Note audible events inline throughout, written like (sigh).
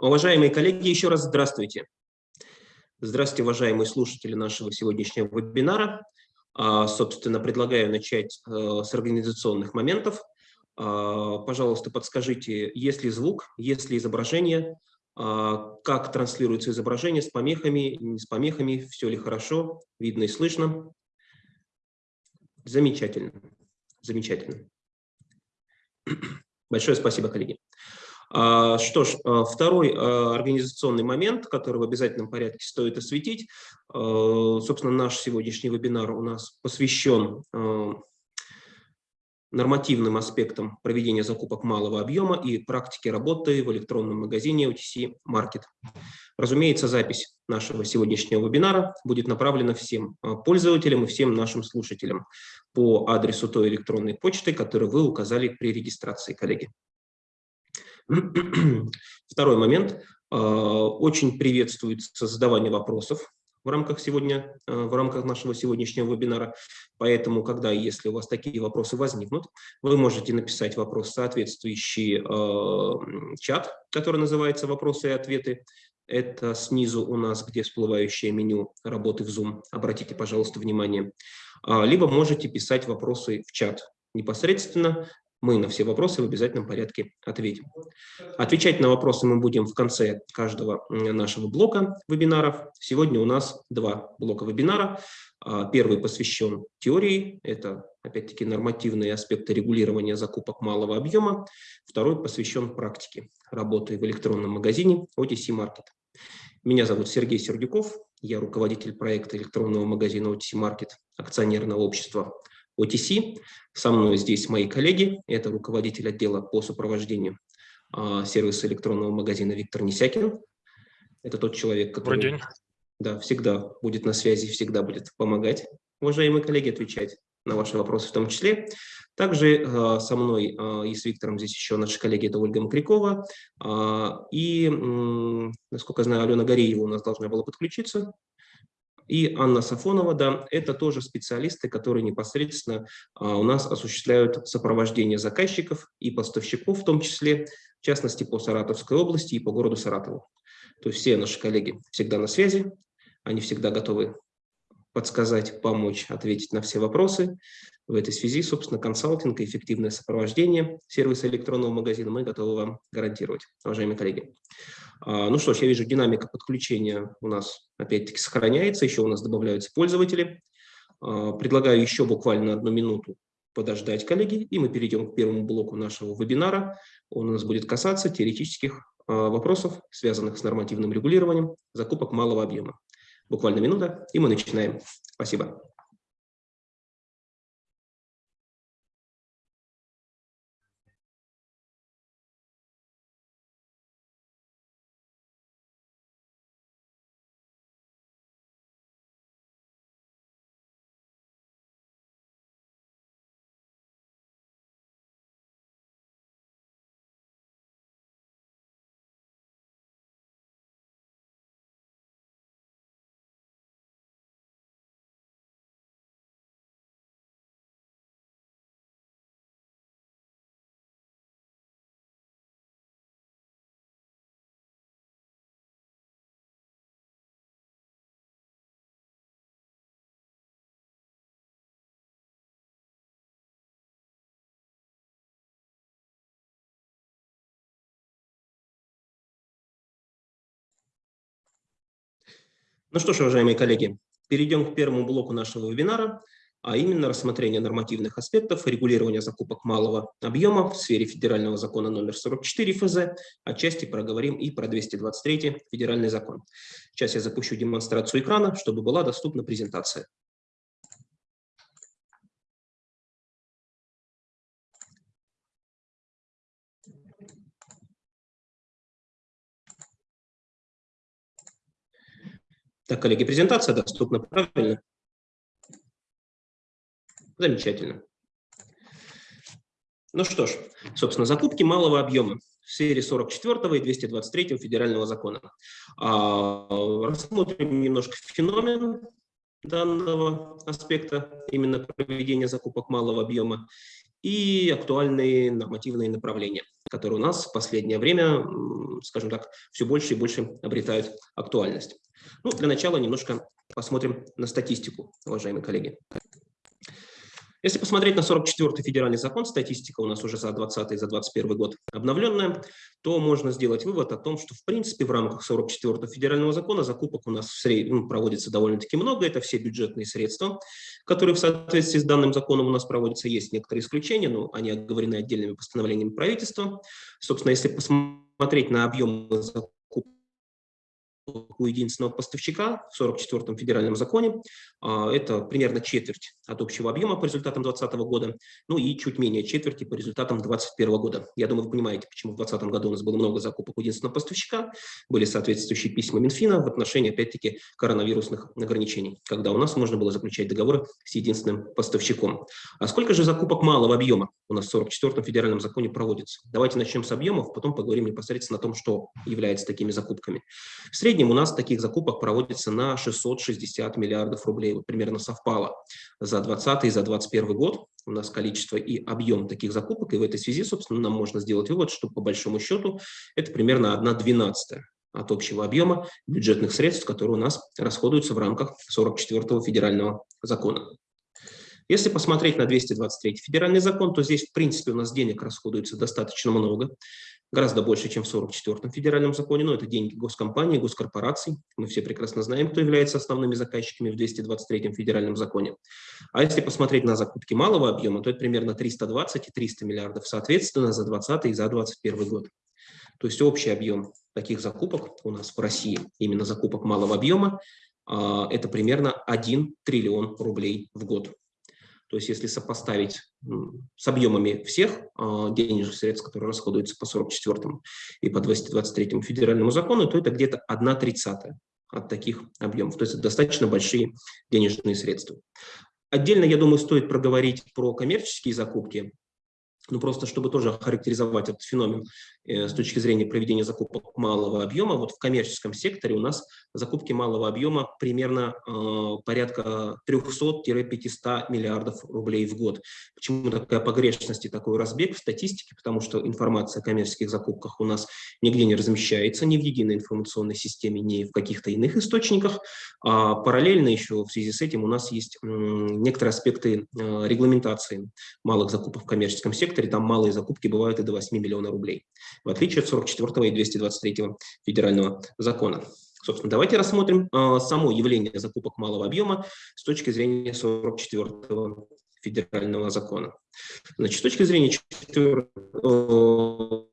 Уважаемые коллеги, еще раз здравствуйте. Здравствуйте, уважаемые слушатели нашего сегодняшнего вебинара. А, собственно, предлагаю начать э, с организационных моментов. А, пожалуйста, подскажите, есть ли звук, есть ли изображение, а, как транслируется изображение, с помехами, не с помехами, все ли хорошо, видно и слышно. Замечательно, замечательно. Большое спасибо, коллеги. А, что ж, а, второй а, организационный момент, который в обязательном порядке стоит осветить. Собственно, наш сегодняшний вебинар у нас посвящен нормативным аспектам проведения закупок малого объема и практики работы в электронном магазине OTC Market. Разумеется, запись нашего сегодняшнего вебинара будет направлена всем пользователям и всем нашим слушателям по адресу той электронной почты, которую вы указали при регистрации, коллеги. (clears throat) Второй момент. А, очень приветствуется задавание вопросов в рамках, сегодня, а, в рамках нашего сегодняшнего вебинара. Поэтому, когда и если у вас такие вопросы возникнут, вы можете написать вопрос в соответствующий э, чат, который называется «Вопросы и ответы». Это снизу у нас, где всплывающее меню работы в Zoom. Обратите, пожалуйста, внимание. Либо можете писать вопросы в чат непосредственно мы на все вопросы в обязательном порядке ответим. Отвечать на вопросы мы будем в конце каждого нашего блока вебинаров. Сегодня у нас два блока вебинара. А, первый посвящен теории, это опять-таки нормативные аспекты регулирования закупок малого объема. Второй посвящен практике работы в электронном магазине OTC Market. Меня зовут Сергей Сердюков, я руководитель проекта электронного магазина OTC Market акционерного общества OTC. Со мной здесь мои коллеги. Это руководитель отдела по сопровождению а, сервиса электронного магазина Виктор Несякин. Это тот человек, который Добрый день. Да, всегда будет на связи, всегда будет помогать, уважаемые коллеги, отвечать на ваши вопросы в том числе. Также э, со мной э, и с Виктором здесь еще наши коллеги, это Ольга Макрякова. Э, и, насколько я знаю, Алена Гореева у нас должна была подключиться. И Анна Сафонова, да, это тоже специалисты, которые непосредственно а, у нас осуществляют сопровождение заказчиков и поставщиков, в том числе, в частности, по Саратовской области и по городу Саратову. То есть все наши коллеги всегда на связи, они всегда готовы подсказать, помочь, ответить на все вопросы. В этой связи, собственно, консалтинг и эффективное сопровождение сервиса электронного магазина мы готовы вам гарантировать, уважаемые коллеги. А, ну что ж, я вижу, динамика подключения у нас опять-таки сохраняется, еще у нас добавляются пользователи. А, предлагаю еще буквально одну минуту подождать, коллеги, и мы перейдем к первому блоку нашего вебинара. Он у нас будет касаться теоретических а, вопросов, связанных с нормативным регулированием закупок малого объема. Буквально минута, и мы начинаем. Спасибо. Ну что ж, уважаемые коллеги, перейдем к первому блоку нашего вебинара, а именно рассмотрение нормативных аспектов регулирования закупок малого объема в сфере федерального закона номер 44 ФЗ. Отчасти проговорим и про 223 федеральный закон. Сейчас я запущу демонстрацию экрана, чтобы была доступна презентация. Так, коллеги, презентация доступна, правильно? Замечательно. Ну что ж, собственно, закупки малого объема в сфере 44 и 223 федерального закона. А, рассмотрим немножко феномен данного аспекта, именно проведения закупок малого объема и актуальные нормативные направления. Которые у нас в последнее время, скажем так, все больше и больше обретают актуальность. Ну, для начала немножко посмотрим на статистику, уважаемые коллеги. Если посмотреть на 44-й федеральный закон, статистика у нас уже за 20 и за 21 год обновленная, то можно сделать вывод о том, что в принципе в рамках 44-го федерального закона закупок у нас в среднем ну, проводится довольно-таки много. Это все бюджетные средства, которые в соответствии с данным законом у нас проводятся. Есть некоторые исключения, но они оговорены отдельными постановлениями правительства. Собственно, если посмотреть на объем закупок, у единственного поставщика в 44-м федеральном законе. А, это примерно четверть от общего объема по результатам 2020 года, ну и чуть менее четверти по результатам 2021 года. Я думаю, вы понимаете, почему в 2020 году у нас было много закупок у единственного поставщика, были соответствующие письма Минфина в отношении, опять-таки, коронавирусных ограничений, когда у нас можно было заключать договоры с единственным поставщиком. А сколько же закупок малого объема у нас в 44-м федеральном законе проводится? Давайте начнем с объемов, потом поговорим непосредственно о том, что является такими закупками. В среднем у нас таких закупок проводится на 660 миллиардов рублей. Вот примерно совпало за 2020 и за 2021 год у нас количество и объем таких закупок. И в этой связи, собственно, нам можно сделать вывод, что по большому счету это примерно 1 двенадцатая от общего объема бюджетных средств, которые у нас расходуются в рамках 44-го федерального закона. Если посмотреть на 223 федеральный закон, то здесь, в принципе, у нас денег расходуется достаточно много гораздо больше, чем в 44-м федеральном законе, но это деньги госкомпаний, госкорпораций. Мы все прекрасно знаем, кто является основными заказчиками в 223-м федеральном законе. А если посмотреть на закупки малого объема, то это примерно 320 и 300 миллиардов, соответственно, за 20 и за 21 год. То есть общий объем таких закупок у нас в России, именно закупок малого объема, а, это примерно 1 триллион рублей в год. То есть если сопоставить с объемами всех а, денежных средств, которые расходуются по 44 и по 223 федеральному закону, то это где-то 1 тридцатая от таких объемов. То есть это достаточно большие денежные средства. Отдельно, я думаю, стоит проговорить про коммерческие закупки ну просто чтобы тоже охарактеризовать этот феномен э, с точки зрения проведения закупок малого объема, вот в коммерческом секторе у нас закупки малого объема примерно э, порядка 300-500 миллиардов рублей в год. Почему такая погрешность и такой разбег в статистике? Потому что информация о коммерческих закупках у нас нигде не размещается, ни в единой информационной системе, ни в каких-то иных источниках. А параллельно еще в связи с этим у нас есть некоторые аспекты э, регламентации малых закупок в коммерческом секторе, секторе там малые закупки бывают и до 8 миллионов рублей, в отличие от 44 и 223 федерального закона. Собственно, давайте рассмотрим э, само явление закупок малого объема с точки зрения 44 федерального закона. Значит, с точки зрения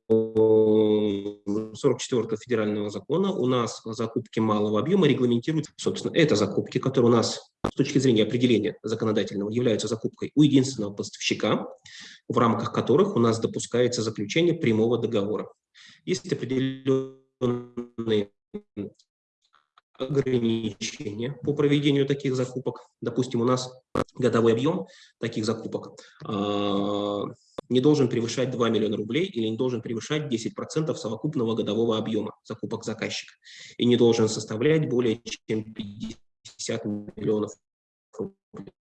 44 федерального закона у нас закупки малого объема регламентируют, собственно, это закупки, которые у нас с точки зрения определения законодательного являются закупкой у единственного поставщика, в рамках которых у нас допускается заключение прямого договора. Есть определенные ограничения по проведению таких закупок. Допустим, у нас годовой объем таких закупок а, не должен превышать 2 миллиона рублей или не должен превышать 10% совокупного годового объема закупок заказчика и не должен составлять более чем 50 миллионов рублей.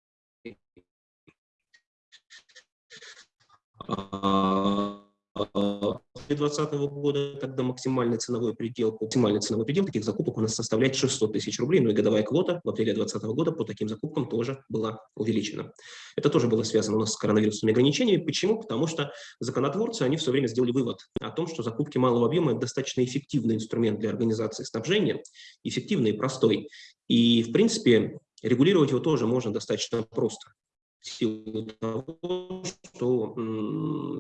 2020 года, когда максимальный ценовой предел, максимальный ценовой предел таких закупок у нас составляет 600 тысяч рублей, ну и годовая квота в апреле 2020 года по таким закупкам тоже была увеличена. Это тоже было связано у нас с коронавирусными ограничениями. Почему? Потому что законотворцы, они все время сделали вывод о том, что закупки малого объема – это достаточно эффективный инструмент для организации снабжения, эффективный и простой. И, в принципе, регулировать его тоже можно достаточно просто в силу того, что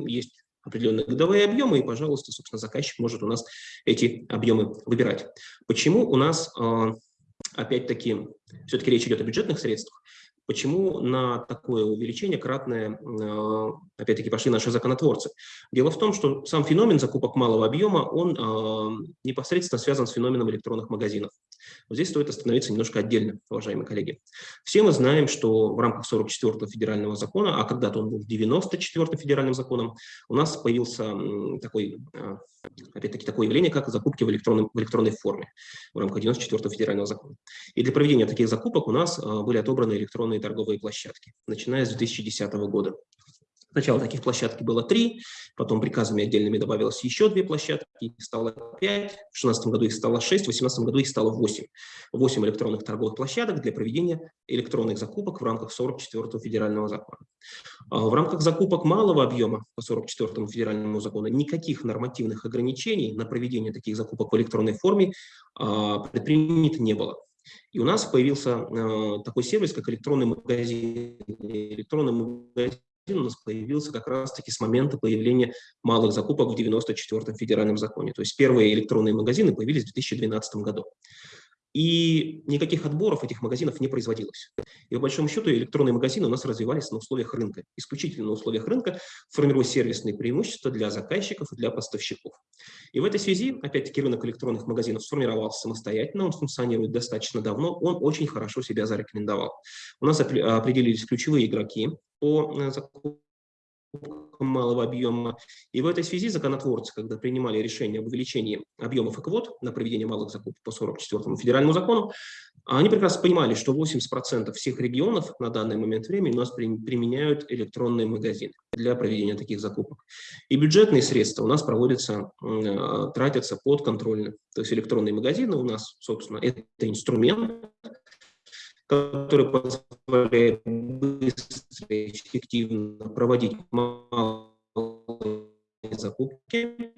есть определенные годовые объемы, и, пожалуйста, собственно, заказчик может у нас эти объемы выбирать. Почему у нас, а, опять-таки, все-таки речь идет о бюджетных средствах, Почему на такое увеличение кратное, а, опять-таки, пошли наши законотворцы? Дело в том, что сам феномен закупок малого объема, он а, непосредственно связан с феноменом электронных магазинов. Вот здесь стоит остановиться немножко отдельно, уважаемые коллеги. Все мы знаем, что в рамках 44-го федерального закона, а когда-то он был 94-м федеральным законом, у нас появился такой, а, опять-таки, такое явление, как закупки в, электронной, в электронной форме в рамках 94-го федерального закона. И для проведения таких закупок у нас были отобраны электронные торговые площадки, начиная с 2010 года. Сначала таких площадок было три, потом приказами отдельными добавилось еще две площадки, их стало пять, в 2016 году их стало шесть, в 2018 году их стало восемь. Восемь электронных торговых площадок для проведения электронных закупок в рамках 44-го федерального закона. А в рамках закупок малого объема по 44-му федеральному закону никаких нормативных ограничений на проведение таких закупок в электронной форме а, предпринято не было. И у нас появился э, такой сервис, как электронный магазин. Электронный магазин у нас появился как раз-таки с момента появления малых закупок в 94-м федеральном законе. То есть первые электронные магазины появились в 2012 году. И никаких отборов этих магазинов не производилось. И по большому счету электронные магазины у нас развивались на условиях рынка, исключительно на условиях рынка, формируя сервисные преимущества для заказчиков и для поставщиков. И в этой связи, опять-таки, рынок электронных магазинов сформировался самостоятельно, он функционирует достаточно давно, он очень хорошо себя зарекомендовал. У нас определились ключевые игроки по э, закупкам малого объема. И в этой связи законотворцы, когда принимали решение об увеличении объемов и квот на проведение малых закупок по 44 федеральному закону, они прекрасно понимали, что 80% всех регионов на данный момент времени у нас применяют электронные магазины для проведения таких закупок. И бюджетные средства у нас проводятся, э, тратятся подконтрольно. То есть электронные магазины у нас, собственно, это инструмент, который позволяет быстро и эффективно проводить малые закупки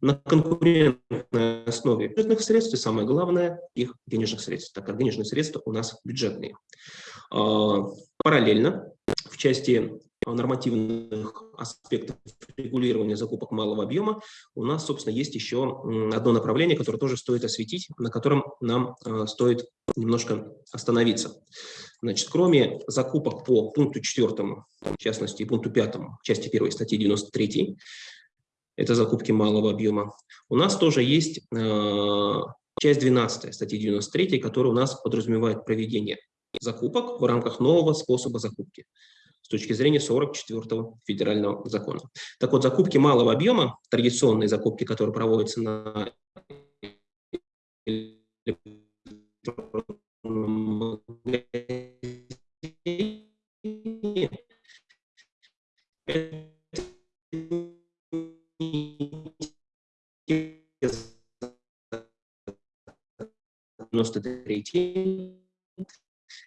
на конкурентной основе бюджетных средств и, самое главное, их денежных средств, так как денежные средства у нас бюджетные. А, параллельно в части нормативных аспектов регулирования закупок малого объема, у нас, собственно, есть еще одно направление, которое тоже стоит осветить, на котором нам э, стоит немножко остановиться. Значит, кроме закупок по пункту 4, в частности, пункту 5, части 1 статьи 93, это закупки малого объема, у нас тоже есть э, часть 12 статьи 93, которая у нас подразумевает проведение закупок в рамках нового способа закупки с точки зрения 44-го федерального закона. Так вот, закупки малого объема, традиционные закупки, которые проводятся на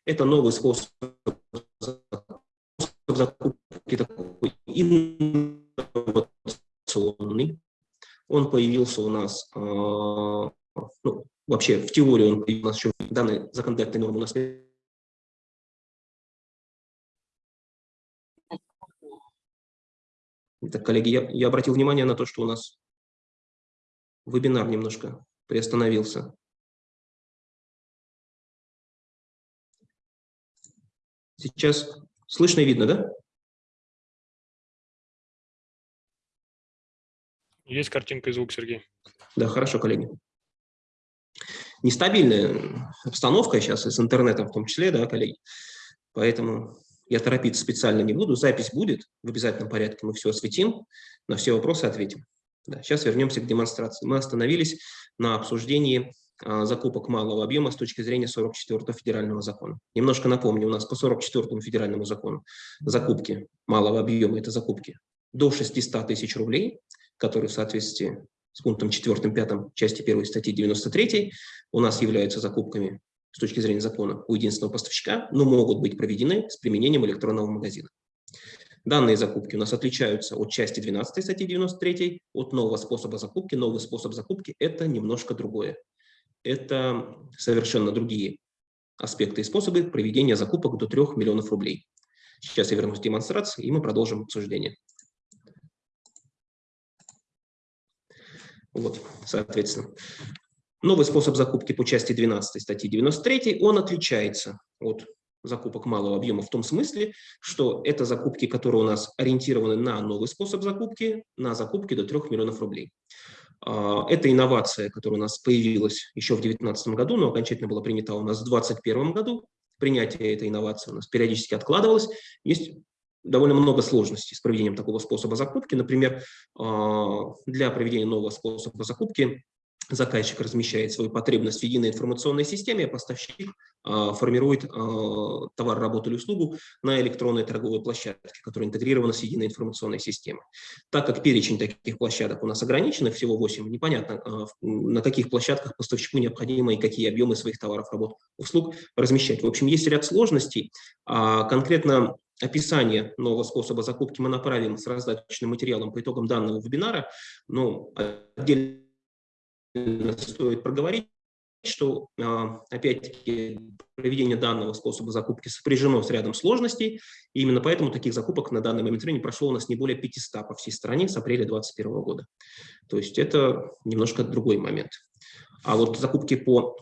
это новый способ закупки такой инновационный. Он появился у нас, э, ну, вообще в теории он появился, у нас еще данные законодательные нормы у нас Так, коллеги, я, я обратил внимание на то, что у нас вебинар немножко приостановился. Сейчас Слышно и видно, да? Есть картинка и звук, Сергей. Да, хорошо, коллеги. Нестабильная обстановка сейчас и с интернетом в том числе, да, коллеги. Поэтому я торопиться специально не буду. Запись будет в обязательном порядке, мы все осветим, на все вопросы ответим. Да, сейчас вернемся к демонстрации. Мы остановились на обсуждении закупок малого объема с точки зрения 44 федерального закона. Немножко напомню, у нас по 44 федеральному закону закупки малого объема – это закупки до 600 тысяч рублей, которые в соответствии с пунктом 4-5 части 1 статьи 93 у нас являются закупками с точки зрения закона у единственного поставщика, но могут быть проведены с применением электронного магазина. Данные закупки у нас отличаются от части 12 статьи 93, от нового способа закупки. Новый способ закупки – это немножко другое это совершенно другие аспекты и способы проведения закупок до 3 миллионов рублей. Сейчас я вернусь к демонстрации, и мы продолжим обсуждение. Вот, соответственно. Новый способ закупки по части 12 статьи 93, он отличается от закупок малого объема в том смысле, что это закупки, которые у нас ориентированы на новый способ закупки, на закупки до 3 миллионов рублей. А, это инновация, которая у нас появилась еще в 2019 году, но окончательно была принята у нас в 2021 году. Принятие этой инновации у нас периодически откладывалось. Есть довольно много сложностей с проведением такого способа закупки. Например, а, для проведения нового способа закупки заказчик размещает свою потребность в единой информационной системе, а поставщик а, формирует а, товар, работу или услугу на электронной торговой площадке, которая интегрирована с единой информационной системой. Так как перечень таких площадок у нас ограничен, всего 8, непонятно, а, на каких площадках поставщику необходимо и какие объемы своих товаров, работ, услуг размещать. В общем, есть ряд сложностей. Конкретно описание нового способа закупки мы направим с раздаточным материалом по итогам данного вебинара, но отдельно стоит проговорить, что, а, опять-таки, проведение данного способа закупки сопряжено с рядом сложностей, и именно поэтому таких закупок на данный момент времени прошло у нас не более 500 по всей стране с апреля 2021 года. То есть это немножко другой момент. А вот закупки по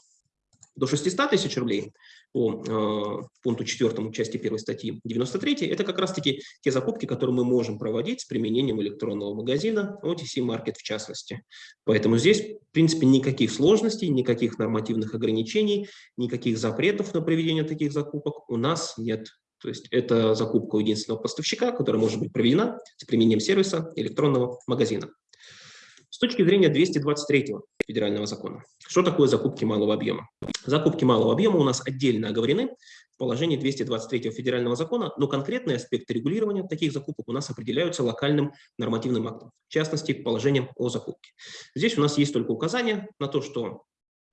до 600 тысяч рублей по э, пункту 4 части 1 статьи 93, это как раз-таки те закупки, которые мы можем проводить с применением электронного магазина, OTC Market в частности. Поэтому здесь, в принципе, никаких сложностей, никаких нормативных ограничений, никаких запретов на проведение таких закупок у нас нет. То есть это закупка у единственного поставщика, которая может быть проведена с применением сервиса электронного магазина. С точки зрения 223 федерального закона, что такое закупки малого объема? Закупки малого объема у нас отдельно оговорены в положении 223 федерального закона, но конкретные аспекты регулирования таких закупок у нас определяются локальным нормативным актом, в частности, положением о закупке. Здесь у нас есть только указание на то, что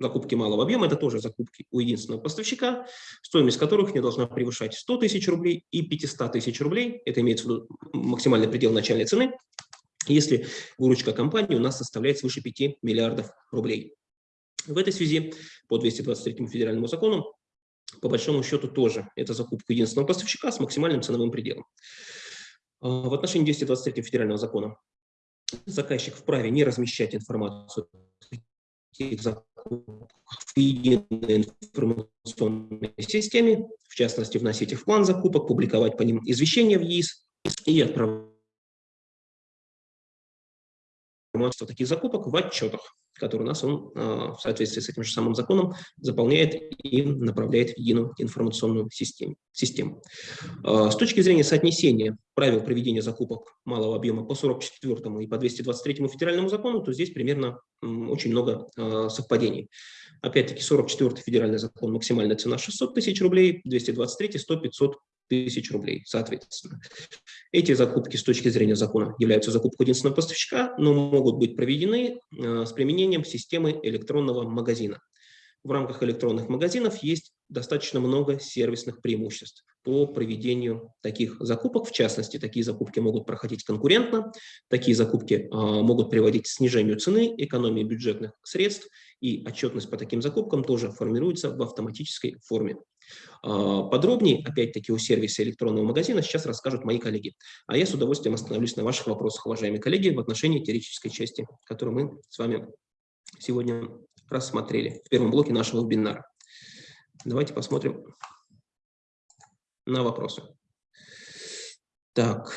закупки малого объема – это тоже закупки у единственного поставщика, стоимость которых не должна превышать 100 тысяч рублей и 500 тысяч рублей, это имеется в виду максимальный предел начальной цены, если выручка компании у нас составляет свыше 5 миллиардов рублей. В этой связи по 223 федеральному закону, по большому счету тоже это закупка единственного поставщика с максимальным ценовым пределом. А, в отношении 223 федерального закона заказчик вправе не размещать информацию в единой информационной системе, в частности, вносить их в план закупок, публиковать по ним извещения в ЕИС и отправлять информацию таких закупок в отчетах, которые у нас он а, в соответствии с этим же самым законом заполняет и направляет в единую информационную систему. систему. А, с точки зрения соотнесения правил проведения закупок малого объема по 44 и по 223 федеральному закону, то здесь примерно очень много а, совпадений. Опять-таки 44 федеральный закон, максимальная цена 600 тысяч рублей, 223 100 500 тысяч рублей, соответственно. Эти закупки с точки зрения закона являются закупкой единственного поставщика, но могут быть проведены э, с применением системы электронного магазина. В рамках электронных магазинов есть достаточно много сервисных преимуществ по проведению таких закупок. В частности, такие закупки могут проходить конкурентно, такие закупки э, могут приводить к снижению цены, экономии бюджетных средств, и отчетность по таким закупкам тоже формируется в автоматической форме. А, подробнее, опять-таки, о сервисе электронного магазина сейчас расскажут мои коллеги. А я с удовольствием остановлюсь на ваших вопросах, уважаемые коллеги, в отношении теоретической части, которую мы с вами сегодня рассмотрели в первом блоке нашего вебинара. Давайте посмотрим на вопросы. Так,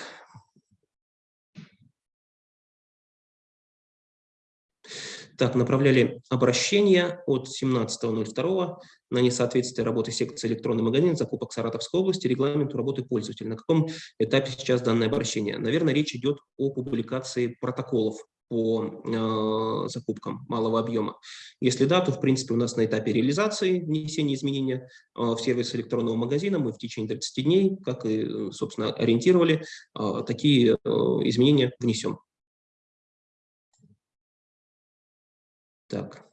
Так, направляли обращение от 17.02 на несоответствие работы секции электронный магазин закупок Саратовской области регламенту работы пользователя. На каком этапе сейчас данное обращение? Наверное, речь идет о публикации протоколов по э, закупкам малого объема. Если да, то в принципе у нас на этапе реализации внесения изменения э, в сервис электронного магазина мы в течение 30 дней, как и, собственно, ориентировали, э, такие э, изменения внесем. Так.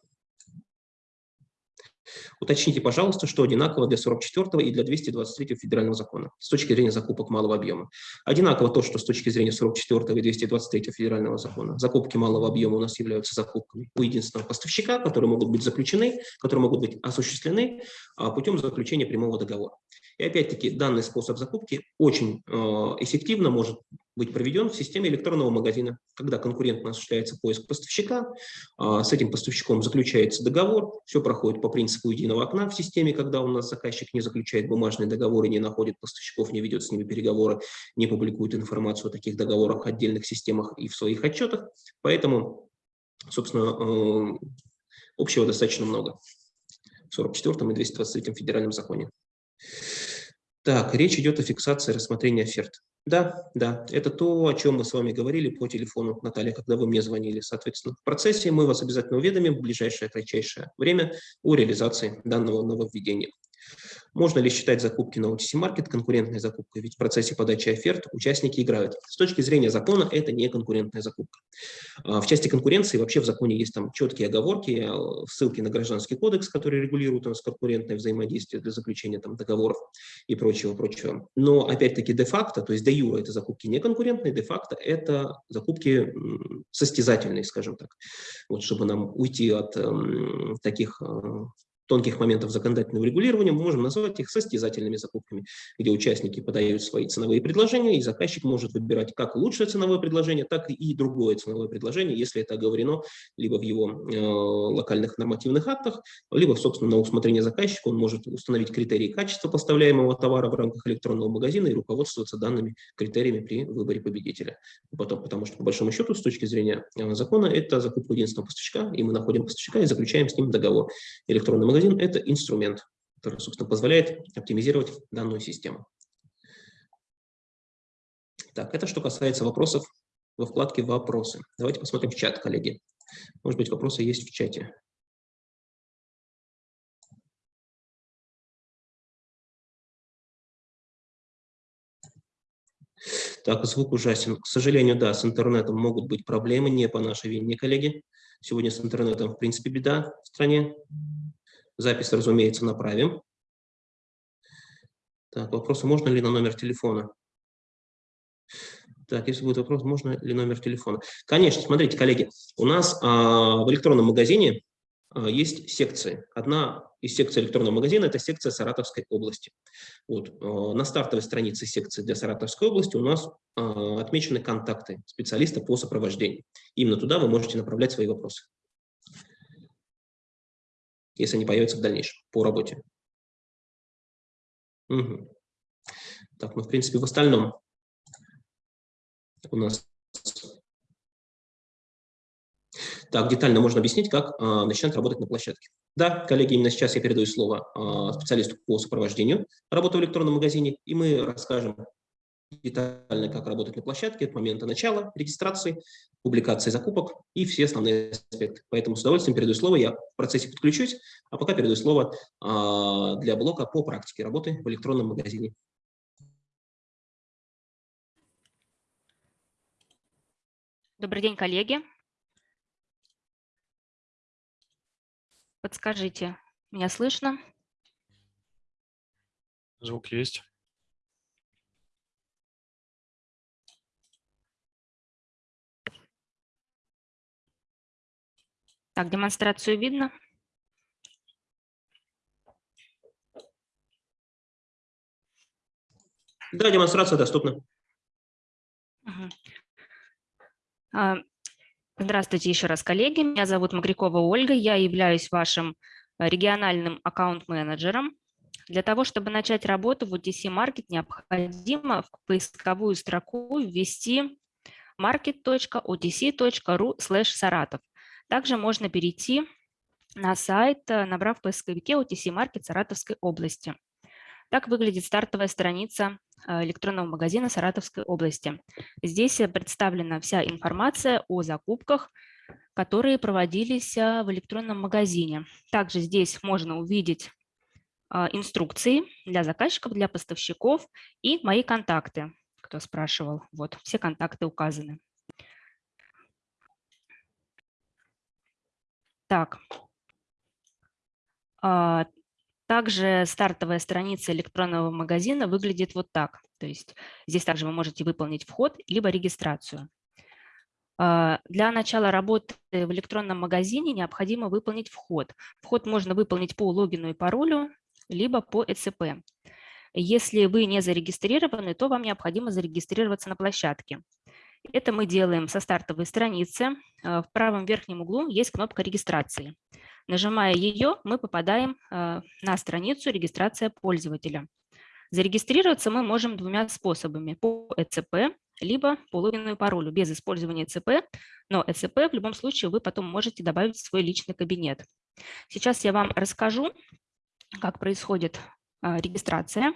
Уточните, пожалуйста, что одинаково для 44 и для 223 федерального закона с точки зрения закупок малого объема. Одинаково то, что с точки зрения 44 и 223 федерального закона закупки малого объема у нас являются закупками у единственного поставщика, которые могут быть заключены, которые могут быть осуществлены а, путем заключения прямого договора. И опять-таки данный способ закупки очень э, эффективно может быть проведен в системе электронного магазина, когда конкурентно осуществляется поиск поставщика, э, с этим поставщиком заключается договор, все проходит по принципу единого окна в системе, когда у нас заказчик не заключает бумажные договоры, не находит поставщиков, не ведет с ними переговоры, не публикует информацию о таких договорах в отдельных системах и в своих отчетах. Поэтому, собственно, э, общего достаточно много в 44 и 223 федеральном законе. Так, речь идет о фиксации рассмотрения оферт. Да, да, это то, о чем мы с вами говорили по телефону, Наталья, когда вы мне звонили. Соответственно, в процессе мы вас обязательно уведомим в ближайшее кратчайшее время о реализации данного нововведения. Можно ли считать закупки на OTC Market конкурентной закупкой? Ведь в процессе подачи оферт участники играют. С точки зрения закона это не конкурентная закупка. А, в части конкуренции вообще в законе есть там четкие оговорки, а, ссылки на гражданский кодекс, который регулирует у нас конкурентное взаимодействие для заключения там, договоров и прочего, прочего. Но опять-таки де-факто, то есть де-юра это закупки не конкурентные, де-факто это закупки состязательные, скажем так. Вот чтобы нам уйти от э, таких э, тонких моментов законодательного регулирования, мы можем назвать их состязательными закупками, где участники подают свои ценовые предложения, и заказчик может выбирать как лучшее ценовое предложение, так и другое ценовое предложение, если это оговорено либо в его э, локальных нормативных актах, либо, собственно, на усмотрение заказчика он может установить критерии качества поставляемого товара в рамках электронного магазина и руководствоваться данными критериями при выборе победителя. Потом, потому что, по большому счету, с точки зрения э, закона, это закупка единственного поставщика, и мы находим поставщика и заключаем с ним договор. Электронный магазин – это инструмент, который, собственно, позволяет оптимизировать данную систему. Так, это что касается вопросов во вкладке «Вопросы». Давайте посмотрим в чат, коллеги. Может быть, вопросы есть в чате. Так, звук ужасен. К сожалению, да, с интернетом могут быть проблемы, не по нашей вине, коллеги. Сегодня с интернетом, в принципе, беда в стране. Запись, разумеется, направим. Так, вопрос, можно ли на номер телефона? Так, если будет вопрос, можно ли номер телефона? Конечно, смотрите, коллеги, у нас а, в электронном магазине а, есть секции. Одна из секций электронного магазина – это секция Саратовской области. Вот. А, на стартовой странице секции для Саратовской области у нас а, отмечены контакты специалиста по сопровождению. Именно туда вы можете направлять свои вопросы если они появятся в дальнейшем по работе. Угу. Так, ну, в принципе, в остальном у нас... Так, детально можно объяснить, как а, начинать работать на площадке. Да, коллеги, именно сейчас я передаю слово а, специалисту по сопровождению работы в электронном магазине, и мы расскажем детально, как работать на площадке от момента начала регистрации, публикации закупок и все основные аспекты. Поэтому с удовольствием передаю слово, я в процессе подключусь, а пока передаю слово а, для блока по практике работы в электронном магазине. Добрый день, коллеги. Подскажите, меня слышно? Звук есть. Так, демонстрацию видно? Да, демонстрация доступна. А, здравствуйте еще раз, коллеги. Меня зовут Магрякова Ольга. Я являюсь вашим э, региональным аккаунт-менеджером. Для того, чтобы начать работу в OTC Market, необходимо в поисковую строку ввести market.otc.ru Саратов. Также можно перейти на сайт, э, набрав в поисковике OTC Market Саратовской области. Так выглядит стартовая страница э, электронного магазина Саратовской области. Здесь э, представлена вся информация о закупках, которые проводились в электронном магазине. Также здесь можно увидеть инструкции для заказчиков, для поставщиков и мои контакты, кто спрашивал. Вот, все контакты указаны. Так. А, также стартовая страница электронного магазина выглядит вот так. То есть здесь также вы можете выполнить вход либо регистрацию. А, для начала работы в электронном магазине необходимо выполнить вход. Вход можно выполнить по логину и паролю, либо по ЭЦП. Если вы не зарегистрированы, то вам необходимо зарегистрироваться на площадке. Это мы делаем со стартовой страницы. Э, в правом верхнем углу есть кнопка регистрации. Нажимая ее, мы попадаем э, на страницу регистрация пользователя. Зарегистрироваться мы можем двумя способами. По ЭЦП, либо по логину и паролю, без использования ЭЦП. Но ЭЦП в любом случае вы потом можете добавить в свой личный кабинет. Сейчас я вам расскажу, как происходит э, регистрация.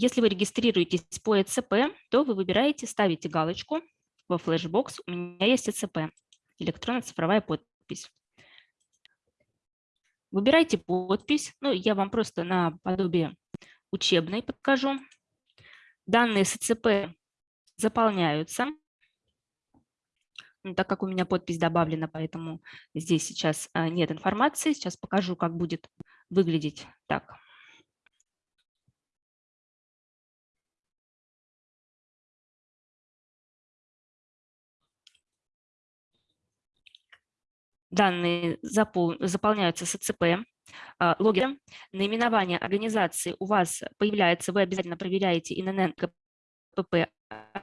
Если вы регистрируетесь по ЭЦП, то вы выбираете, ставите галочку во флешбокс «У меня есть ЭЦП» – электронно-цифровая подпись. Выбирайте подпись. Ну, я вам просто на подобие учебной покажу. Данные с ЭЦП заполняются. Ну, так как у меня подпись добавлена, поэтому здесь сейчас а, нет информации. Сейчас покажу, как будет выглядеть так. Данные запол заполняются с ЭЦП, а, логин, наименование организации у вас появляется, вы обязательно проверяете ИНН КПП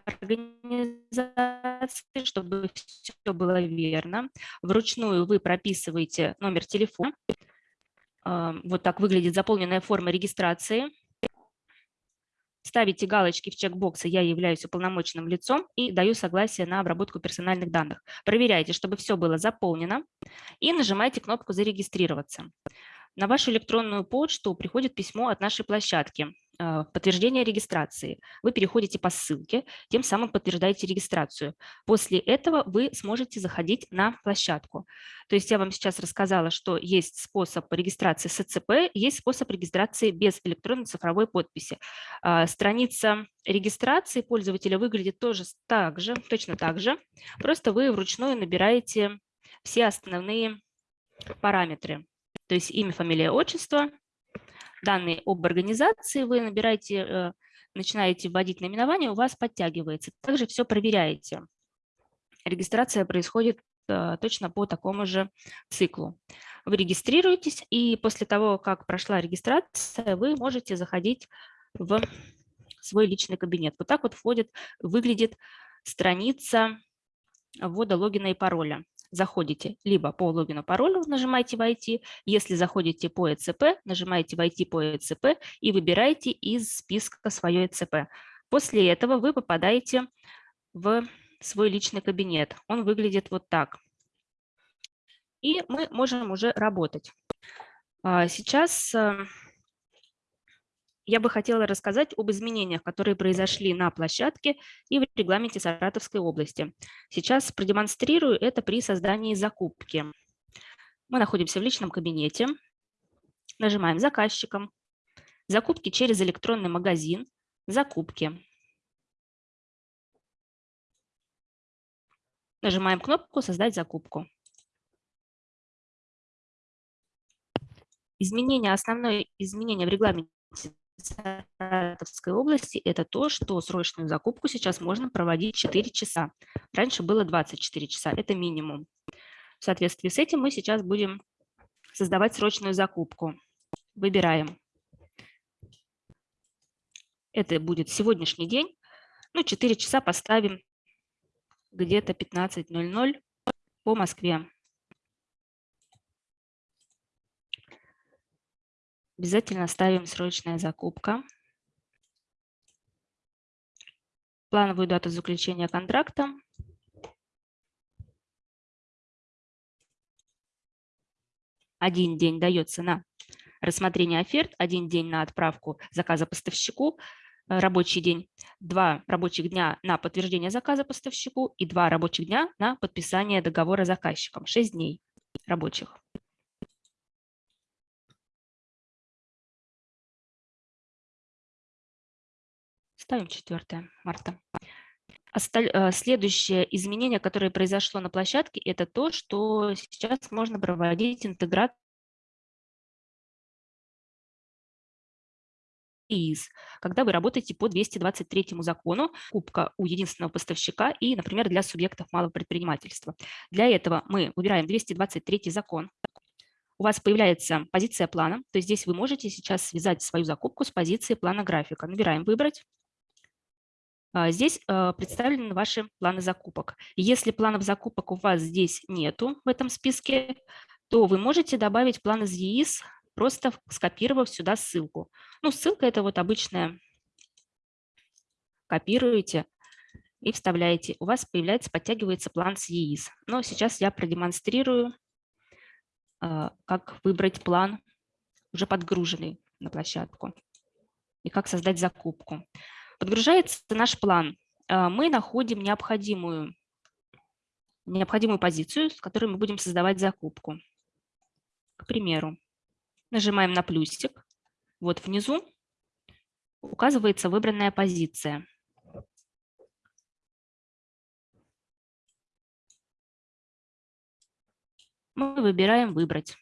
организации, чтобы все было верно. Вручную вы прописываете номер телефона. Вот так выглядит заполненная форма регистрации ставите галочки в чекбоксы «Я являюсь уполномоченным лицом» и даю согласие на обработку персональных данных. Проверяйте, чтобы все было заполнено и нажимайте кнопку «Зарегистрироваться». На вашу электронную почту приходит письмо от нашей площадки подтверждение регистрации. Вы переходите по ссылке, тем самым подтверждаете регистрацию. После этого вы сможете заходить на площадку. То есть я вам сейчас рассказала, что есть способ регистрации с ЭЦП, есть способ регистрации без электронной цифровой подписи. А, страница регистрации пользователя выглядит тоже так же, точно так же, просто вы вручную набираете все основные параметры. То есть имя, фамилия, отчество, данные об организации, вы набираете, э, начинаете вводить наименование, у вас подтягивается. Также все проверяете. Регистрация происходит э, точно по такому же циклу. Вы регистрируетесь, и после того, как прошла регистрация, вы можете заходить в свой личный кабинет. Вот так вот входит, выглядит страница ввода логина и пароля заходите либо по логину паролю, нажимаете «Войти», если заходите по ЭЦП, нажимаете «Войти по ЭЦП» и выбираете из списка свое ЭЦП. После этого вы попадаете в свой личный кабинет. Он выглядит вот так. И мы можем уже работать. А, сейчас э, я бы хотела рассказать об изменениях, которые произошли на площадке и в регламенте Саратовской области. Сейчас продемонстрирую это при создании закупки. Мы находимся в личном кабинете, нажимаем «Заказчиком», «Закупки через электронный магазин», «Закупки». Нажимаем кнопку «Создать закупку». Изменение, основное изменение в регламенте Саратовской области, это то, что срочную закупку сейчас можно проводить 4 часа. Раньше было 24 часа, это минимум. В соответствии с этим мы сейчас будем создавать срочную закупку. Выбираем. Это будет сегодняшний день. Ну, 4 часа поставим где-то 15.00 по Москве. Обязательно ставим срочная закупка. Плановую дату заключения контракта. Один день дается на рассмотрение оферт, один день на отправку заказа поставщику, э, рабочий день, два рабочих дня на подтверждение заказа поставщику и два рабочих дня на подписание договора заказчиком. Шесть дней рабочих. Ставим 4 марта. Э, следующее изменение, которое произошло на площадке, это то, что сейчас можно проводить интеграцию когда вы работаете по 223 закону, кубка у единственного поставщика и, например, для субъектов малого предпринимательства. Для этого мы выбираем 223 закон. У вас появляется позиция плана, то есть здесь вы можете сейчас связать свою закупку с позицией плана графика. Набираем «Выбрать», здесь а, представлены ваши планы закупок. Если планов закупок у вас здесь нету в этом списке, то вы можете добавить план из ЕИС, просто скопировав сюда ссылку. Ну, ссылка – это вот обычная. Копируете и вставляете. У вас появляется, подтягивается план с ЕИС. Но сейчас я продемонстрирую, а, как выбрать план, уже подгруженный на площадку. и как создать закупку. Подгружается наш план. А, мы находим необходимую, необходимую позицию, с которой мы будем создавать закупку. К примеру, нажимаем на плюсик. Вот внизу указывается выбранная позиция. Мы выбираем «Выбрать».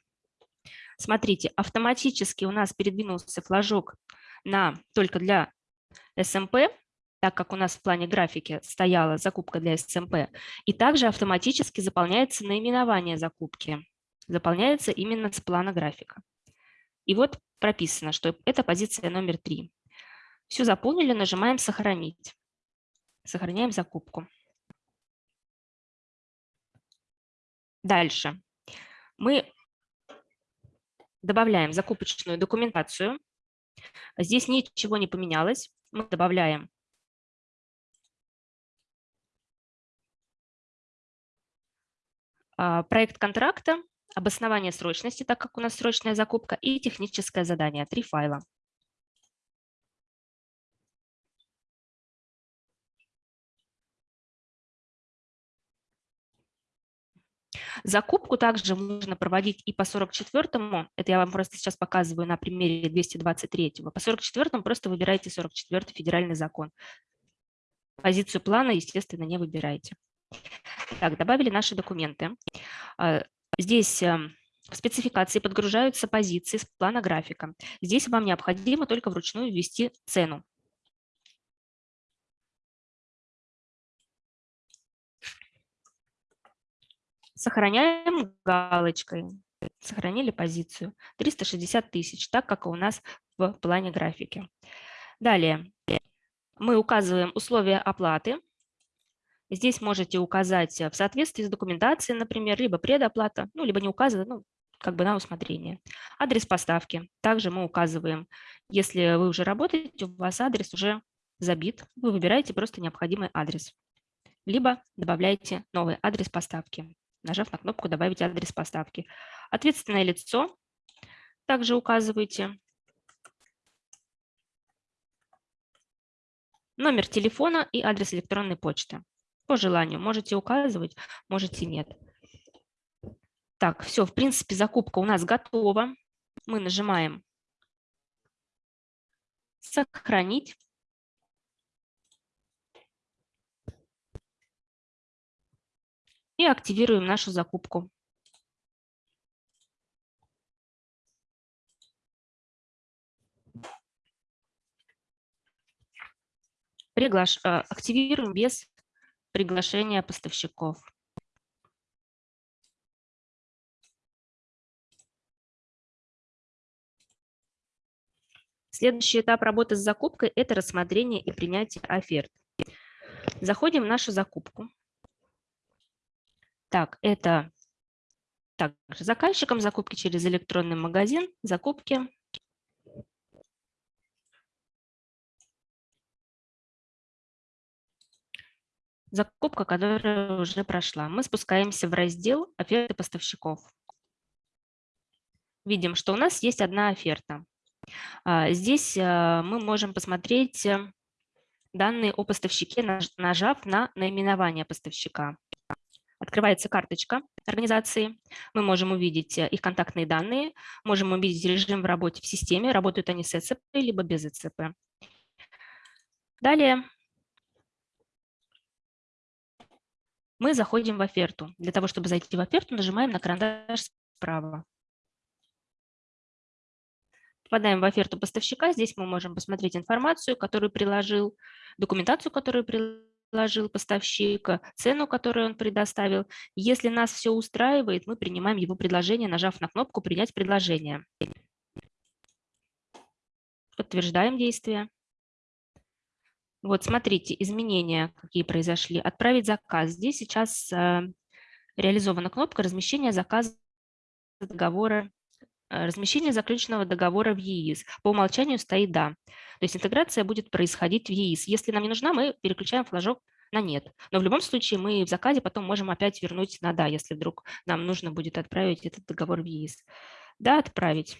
Смотрите, автоматически у нас передвинулся флажок на только для СМП, эм так как у нас в плане графики стояла закупка для СМП, эм и также автоматически заполняется наименование закупки. Заполняется именно с плана графика. И вот прописано, что это позиция номер 3. Все заполнили, нажимаем «Сохранить». Сохраняем закупку. Дальше. Мы добавляем закупочную документацию. Здесь ничего не поменялось. Мы добавляем а, проект контракта, обоснование срочности, так как у нас срочная закупка, и техническое задание, три файла. Закупку также можно проводить и по 44-му, это я вам просто сейчас показываю на примере 223-го. По 44-му просто выбирайте 44-й федеральный закон. Позицию плана, естественно, не выбирайте. Так, добавили наши документы. А, здесь эм, в спецификации подгружаются позиции с плана графика. Здесь вам необходимо только вручную ввести цену. Сохраняем галочкой. Сохранили позицию. 360 тысяч, так как у нас в плане графики. Далее мы указываем условия оплаты. Здесь можете указать в соответствии с документацией, например, либо предоплата, ну, либо не указывать, ну, как бы на усмотрение. Адрес поставки. Также мы указываем, если вы уже работаете, у вас адрес уже забит, вы выбираете просто необходимый адрес. Либо добавляете новый адрес поставки нажав на кнопку «Добавить адрес поставки». Ответственное лицо также указываете. Номер телефона и адрес электронной почты. По желанию можете указывать, можете нет. Так, все, в принципе, закупка у нас готова. Мы нажимаем «Сохранить». И активируем нашу закупку. Приглаш... Э, активируем без приглашения поставщиков. Следующий этап работы с закупкой – это рассмотрение и принятие оферт. Заходим в нашу закупку. Так, это также заказчикам закупки через электронный магазин, закупки. Закупка, которая уже прошла. Мы спускаемся в раздел «Оферты поставщиков». Видим, что у нас есть одна оферта. А, здесь а, мы можем посмотреть э, данные о поставщике, нажав на наименование поставщика. Открывается карточка организации. Мы можем увидеть э, их контактные данные, можем увидеть режим в работе в системе, работают они с ЭЦП либо без ЭЦП. Далее мы заходим в оферту. Для того, чтобы зайти в оферту, нажимаем на карандаш справа. Попадаем в оферту поставщика. Здесь мы можем посмотреть информацию, которую приложил, документацию, которую приложил предложил поставщик, цену, которую он предоставил. Если нас все устраивает, мы принимаем его предложение, нажав на кнопку «Принять предложение». Подтверждаем действие. Вот смотрите, изменения какие произошли. Отправить заказ. Здесь сейчас э, реализована кнопка размещения заказа договора размещение заключенного договора в ЕИС. По умолчанию стоит «да». То есть интеграция будет происходить в ЕИС. Если нам не нужна, мы переключаем флажок на «нет». Но в любом случае мы в заказе потом можем опять вернуть на «да», если вдруг нам нужно будет отправить этот договор в ЕИС. «Да» отправить.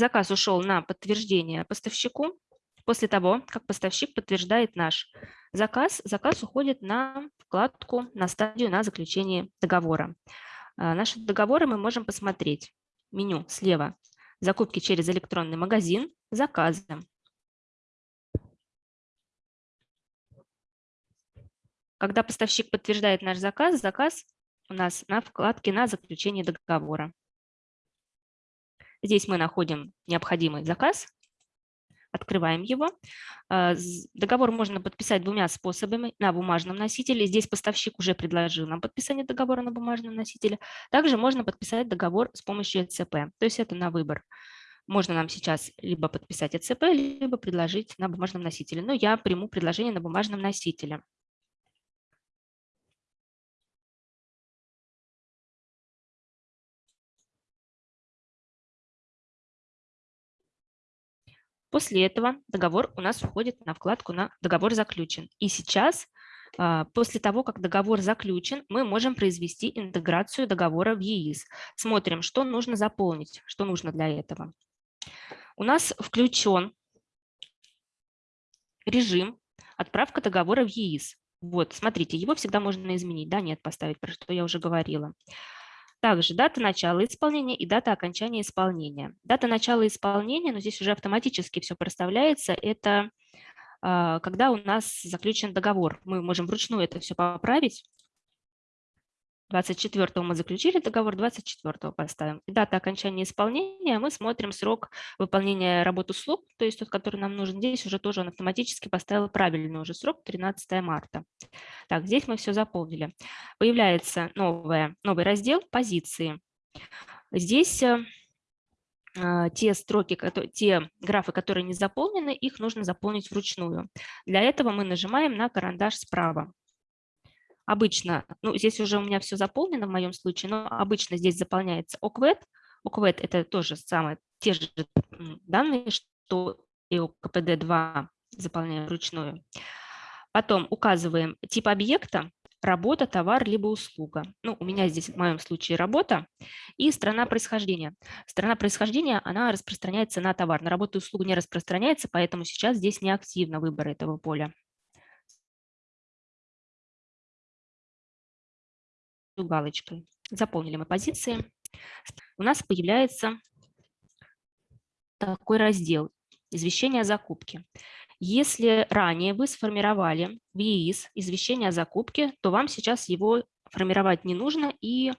заказ ушел на подтверждение поставщику. После того, как поставщик подтверждает наш заказ, заказ уходит на вкладку, на стадию на заключение договора. А, наши договоры мы можем посмотреть. Меню слева «Закупки через электронный магазин», «Заказы». Когда поставщик подтверждает наш заказ, заказ у нас на вкладке «На заключение договора». Здесь мы находим необходимый заказ, открываем его. А, договор можно подписать двумя способами на бумажном носителе. Здесь поставщик уже предложил нам подписание договора на бумажном носителе. Также можно подписать договор с помощью ЭЦП, то есть это на выбор. Можно нам сейчас либо подписать ЭЦП, либо предложить на бумажном носителе. Но я приму предложение на бумажном носителе. После этого договор у нас уходит на вкладку на «Договор заключен». И сейчас, а, после того, как договор заключен, мы можем произвести интеграцию договора в ЕИС. Смотрим, что нужно заполнить, что нужно для этого. У нас включен режим отправка договора в ЕИС. Вот, смотрите, его всегда можно изменить. Да, нет, поставить, про что я уже говорила. Также дата начала исполнения и дата окончания исполнения. Дата начала исполнения, но здесь уже автоматически все проставляется, это а, когда у нас заключен договор. Мы можем вручную это все поправить. 24 мы заключили договор, 24 поставим. Дата окончания исполнения, мы смотрим срок выполнения работ услуг, то есть тот, который нам нужен здесь, уже тоже он автоматически поставил правильный уже срок, 13 марта. Так, здесь мы все заполнили. Появляется новое, новый раздел «Позиции». Здесь э, а, те строки, те графы, которые не заполнены, их нужно заполнить вручную. Для этого мы нажимаем на карандаш справа. Обычно, ну, здесь уже у меня все заполнено в моем случае, но обычно здесь заполняется ОКВЭД. ОКВЭД – это тоже самое, те же данные, что и ОКПД-2 заполняем вручную. Потом указываем тип объекта, работа, товар, либо услуга. Ну, у меня здесь в моем случае работа и страна происхождения. Страна происхождения, она распространяется на товар, на работу и услугу не распространяется, поэтому сейчас здесь не активно выбор этого поля. Галочкой. Заполнили мы позиции. У нас появляется такой раздел «Извещение о закупке». Если ранее вы сформировали в ЕИС извещение о закупке, то вам сейчас его формировать не нужно и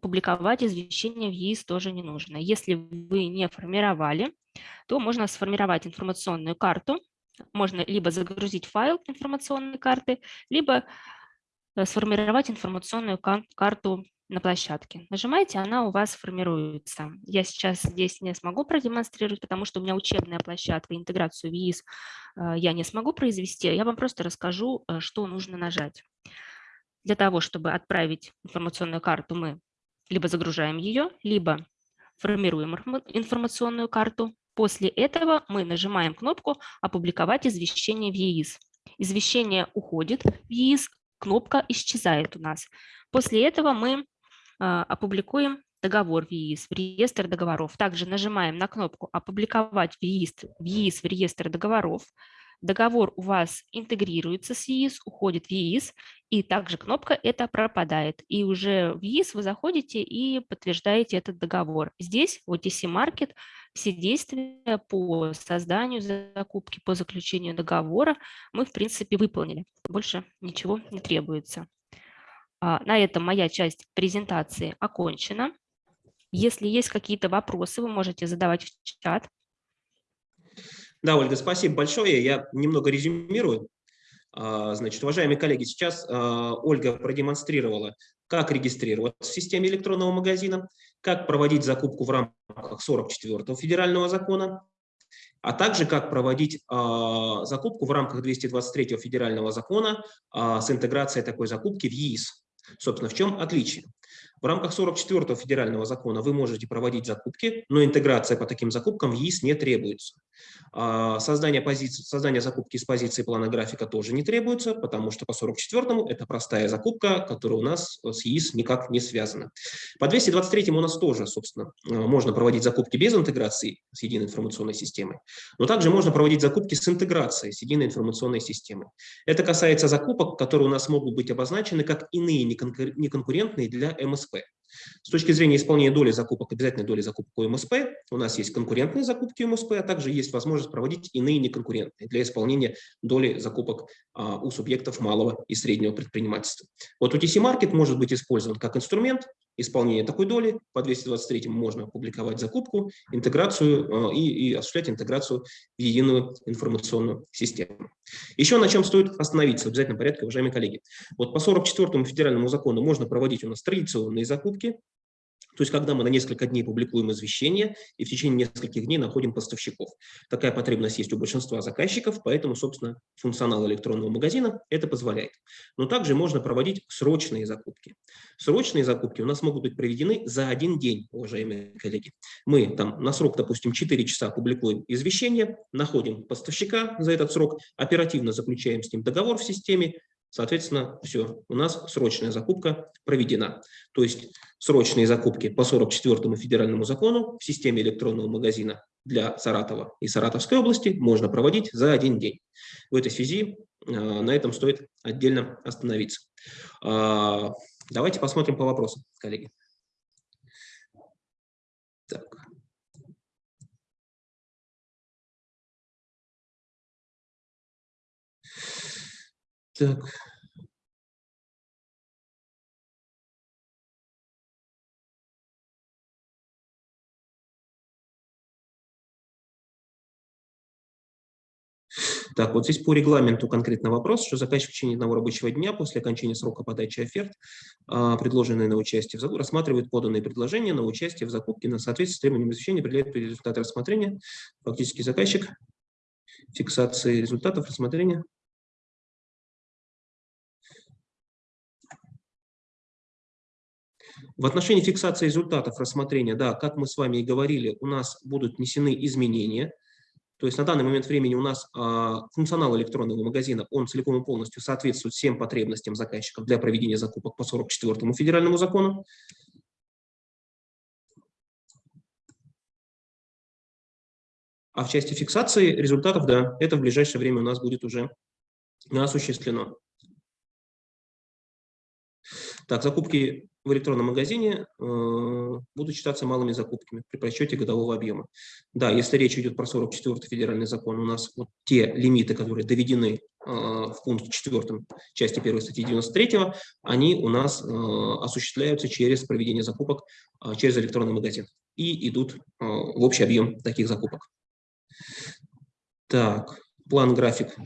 публиковать извещение в ЕИС тоже не нужно. Если вы не формировали, то можно сформировать информационную карту, можно либо загрузить файл информационной карты, либо сформировать информационную карту на площадке. Нажимаете, она у вас формируется. Я сейчас здесь не смогу продемонстрировать, потому что у меня учебная площадка, интеграцию в ЕИС э, я не смогу произвести. Я вам просто расскажу, э, что нужно нажать. Для того, чтобы отправить информационную карту, мы либо загружаем ее, либо формируем информационную карту. После этого мы нажимаем кнопку «Опубликовать извещение в ЕИС». Извещение уходит в ЕИС, кнопка исчезает у нас. После этого мы а, опубликуем договор в ЕИС, в реестр договоров. Также нажимаем на кнопку «Опубликовать в ЕИС в, ЕИС, в реестр договоров». Договор у вас интегрируется с ЕИС, уходит в ЕИС, и также кнопка «Это пропадает». И уже в ЕИС вы заходите и подтверждаете этот договор. Здесь в OTC Market все действия по созданию закупки, по заключению договора мы, в принципе, выполнили. Больше ничего не требуется. А, на этом моя часть презентации окончена. Если есть какие-то вопросы, вы можете задавать в чат. Да, Ольга, спасибо большое. Я немного резюмирую. А, значит, уважаемые коллеги, сейчас а, Ольга продемонстрировала, как регистрироваться в системе электронного магазина, как проводить закупку в рамках 44-го федерального закона, а также как проводить а, закупку в рамках 223-го федерального закона с интеграцией такой закупки в ЕИС. Собственно, в чем отличие? В рамках 44 федерального закона вы можете проводить закупки, но интеграция по таким закупкам в ЕИС не требуется. А, создание, позиции, создание закупки с позиции плана графика тоже не требуется, потому что по 44-му это простая закупка, которая у нас с ЕИС никак не связана. По 223-му у нас тоже, собственно, а, можно проводить закупки без интеграции с единой информационной системой, но также можно проводить закупки с интеграцией с единой информационной системой. Это касается закупок, которые у нас могут быть обозначены как иные неконкурентные для МСП. С точки зрения исполнения доли закупок, обязательной доли закупок у МСП, у нас есть конкурентные закупки МСП, а также есть возможность проводить иные неконкурентные для исполнения доли закупок а, у субъектов малого и среднего предпринимательства. Вот UTC Market может быть использован как инструмент исполнения такой доли. По 223 можно опубликовать закупку, интеграцию а, и, и осуществлять интеграцию в единую информационную систему. Еще на чем стоит остановиться в обязательном порядке, уважаемые коллеги. Вот по 44 федеральному закону можно проводить у нас традиционные закупки, то есть, когда мы на несколько дней публикуем извещение и в течение нескольких дней находим поставщиков. Такая потребность есть у большинства заказчиков, поэтому, собственно, функционал электронного магазина это позволяет. Но также можно проводить срочные закупки. Срочные закупки у нас могут быть проведены за один день, уважаемые коллеги. Мы там на срок, допустим, 4 часа публикуем извещение, находим поставщика за этот срок, оперативно заключаем с ним договор в системе, Соответственно, все, у нас срочная закупка проведена. То есть срочные закупки по 44 федеральному закону в системе электронного магазина для Саратова и Саратовской области можно проводить за один день. В этой связи э, на этом стоит отдельно остановиться. Э, давайте посмотрим по вопросам, коллеги. Так. Так. Так, вот здесь по регламенту конкретно вопрос, что заказчик в течение одного рабочего дня после окончания срока подачи оферт, а, предложенные на участие в закупке, рассматривает поданные предложения на участие в закупке на соответствие с требованиям извещения, определяет результаты рассмотрения. Фактически заказчик фиксации результатов рассмотрения В отношении фиксации результатов рассмотрения, да, как мы с вами и говорили, у нас будут внесены изменения. То есть на данный момент времени у нас а, функционал электронного магазина, он целиком и полностью соответствует всем потребностям заказчиков для проведения закупок по 44 федеральному закону. А в части фиксации результатов, да, это в ближайшее время у нас будет уже осуществлено. Так, закупки в электронном магазине э, будут считаться малыми закупками при просчете годового объема. Да, если речь идет про 44 федеральный закон, у нас вот те лимиты, которые доведены э, в пункте 4 части 1 статьи 93, они у нас э, осуществляются через проведение закупок через электронный магазин и идут в общий объем таких закупок. Так, план-график.